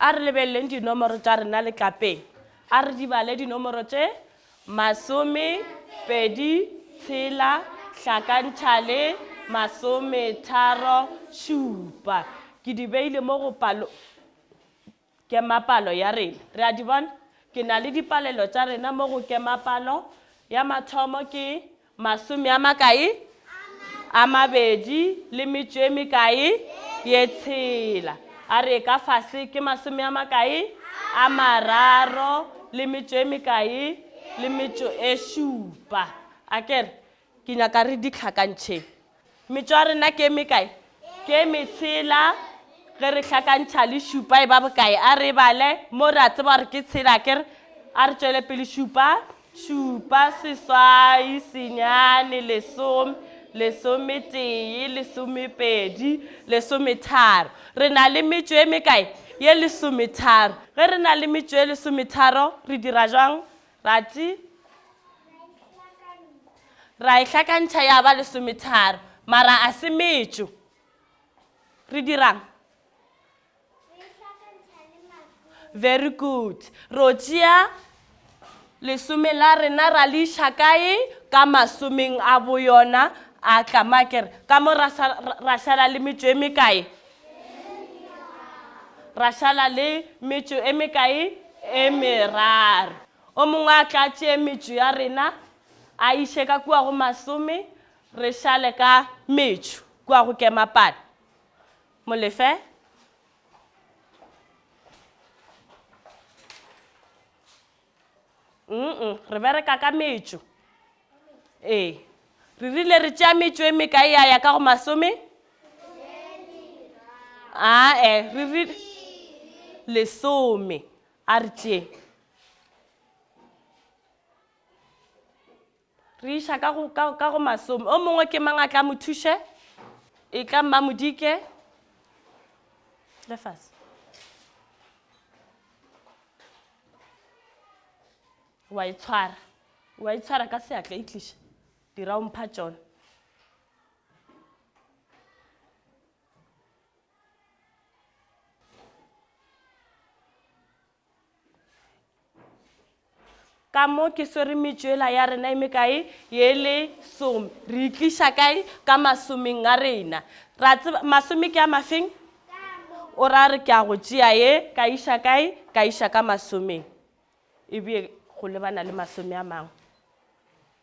a re lebeleleng dinomoro tša rena letlapeng a re dibale dinomoro tše masome pedi tshela hlakantšha le masometharo šupa ke di beile mo go palo Kemapalo ya rena. Re a di bona? Ke na le dipalelo tša rena mo go kemapalo ya mathomo ke masome a makae? A mabedi le metšo e mekae? Ye tshela. A re ka fase ke masome a makae? A mararo le metšo e mekae? Le metšo e šupa. A kere Ke nyaka re di hlakantšheng. Metšo ya rena ke e mekae? Ke e metshela. Ge re hlakantšha le šupa e ba bokae? A re e bale. Mo re a tseba gore ke tshela akere? A re tšwele pele. Šupa, šupa, seswai, senyane, lesome, lesometee, lesomepedi, lesometharo. Re na le metšo e mekae? Ye lesometharo. Ge re na le metšo e lesometharo, re dira bjang? Ra ti. Ra e hlakantšha ya ba lesometharo. Mara a se metšo. Re dirang? Very good. Ro tšea lesome la rena ra le iša kae? Ka masomeng a boyona a tlamakere. Ka mo ra šala le metšo e mekae? Ra šala le metšo e mekae? E meraro. O mongwe a tla a tšee metšo ya rena a iše ka kua go masome, re šale ka metšo kua go kemapana. Molefe. Mm-mm, re bereka ka metšo. Ee. Re rile re tšea metšo e mekae ya ya ka go masome? Ae, re rile lesome. A re tšee. Re iša ka go, ka, ka go masome. O mongwe ke mang a tla mo thuše? E tla Mmamodike. Lefase. wa e tshwara wa e tshwara ka seatla e tliša dira o mpha tsone ka mo ke swere metšoela ya rena e mekae ye le some re itliša kae ka masomeng a rena ra tseba masome ke a mafeng o ra re ke a go tšea ye ka iša kae ka iša ka masomeng ebe go lebana le masome a mangwe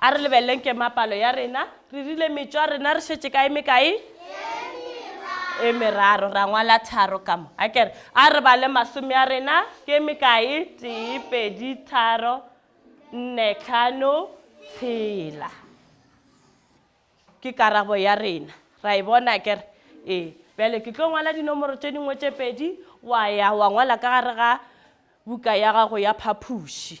A re lebeleleng kemapalo ya rena. Re rile metšwa rena re šetše kae mekae? E meraro. Ra ngwala tharo ka mo. A kere, a re bale masome a rena ke mekae? Tee, pedi, tharo, nne, tlhano, tshela. Ke karabo ya rena. Ra e bona akere? Ee. Bjale ke tlo ngwala dinomoro tše dingwe tše pedi, wa ya wa ngwala ka gare ga buka ya gago ya phapoši.